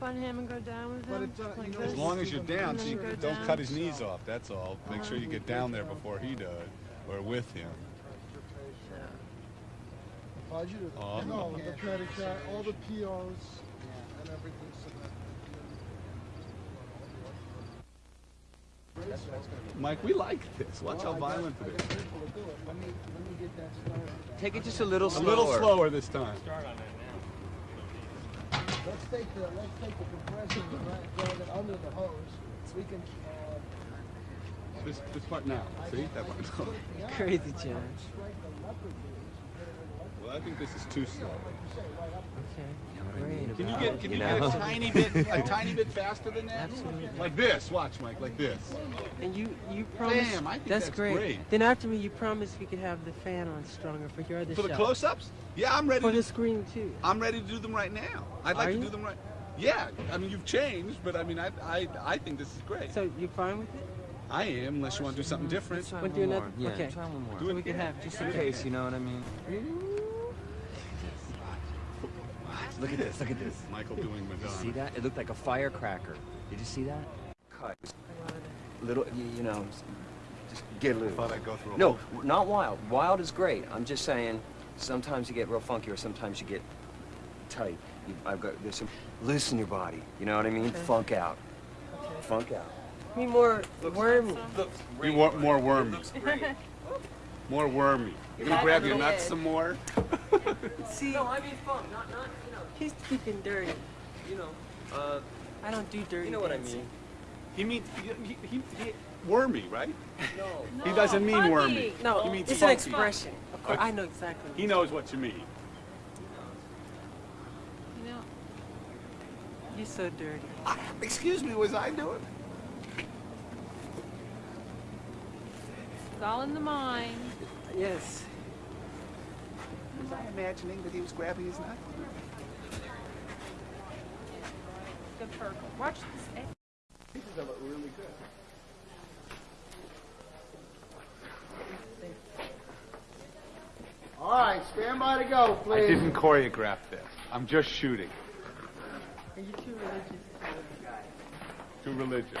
up on him and go down with him? But it's, uh, like know, as As long as you're down, so you go don't down? cut his knees off, that's all. Make sure you get down there before he does, or with him. Budget, Oh, no, okay. the credit card, all the POs and everything. Mike, we like this. Watch how Well, I violent I it got is. people to do it. Let me, let me get that started. Take it just a little A slower. little slower this time. Let's take the, let's take the compressor and run- run it under the hose. We can, uh, This, this part now. See? That part. Crazy, John. strike the leopard beams. Well, I think this is too slow. Okay. Great. Can you get can you know? get a tiny bit a tiny bit faster than that? Absolutely. Like this. Watch, Mike. Like this. And you, you promised. Damn, I think that's, that's great. great. Then after me, you promised we could have the fan on stronger for your other For the close-ups? Yeah, I'm ready. For To, the screen too. I'm ready to do them right now. I'd like Are to you? do them right. Yeah, I mean you've changed, but I mean I I, I think this is great. So you're fine with it? I am, unless you want to do something different. Want to do another? Yeah, okay. try one more. Do So it we could again. have just Just in case, you know what I mean? Look at this, look at this. Michael doing Madonna. See that? It looked like a firecracker. Did you see that? Cut. Little, you, you know, just get loose. Thought I'd go through a No, whole- not wild. Wild is great. I'm just saying, sometimes you get real funky or sometimes you get tight. You, I've got, there's some, loosen your body. You know what I mean? Okay. Funk out. Funk out. Me more wormy. We want more wormy. More wormy. You gonna grab your nuts some more? See, no, I mean fun, not not you know. He's speaking dirty. You know, uh, I don't do dirty. you know what I mean. He means he, he, he, he wormy, right? No. He doesn't mean funky. wormy. No, he means it's funky. an expression. Of course, I know exactly. He knows what you mean. You know, You're so dirty. I, excuse me, was I doing? it's all in the mind. Yes. Was I imagining that he was grabbing his nut? Good purple. Watch this. These look really good. All right, stand by to go, please. I please. didn't choreograph this. I'm just shooting. Are you too religious? Too religious.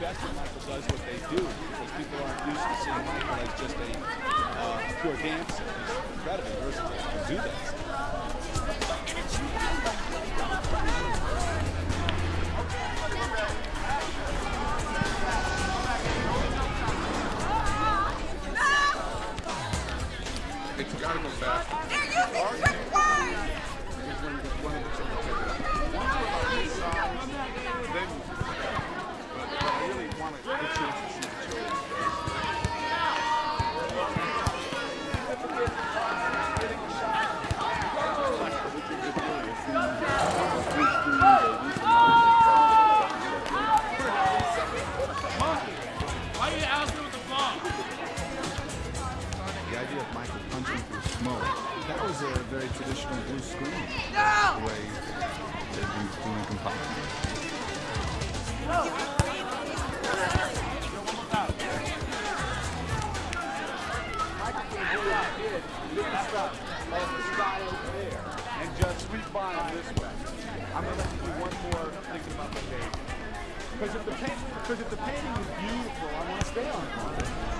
Best when Michael does what they do because people aren't used to seeing Michael as just a uh, pure dancer. He's incredibly versatile to do that. I'm gonna let you do one more thinking about the date. Because if the paint, because if the painting is beautiful, I want to stay on it.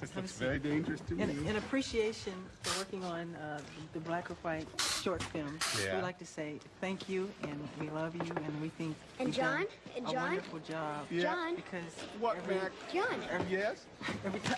This looks very dangerous to me. In, in appreciation for working on uh, the Black or White short film, Yeah. we'd like to say thank you and we love you and we think And you've done John? And a John? wonderful job. Yeah. John? Because What, every, Mac? John. Yes? every time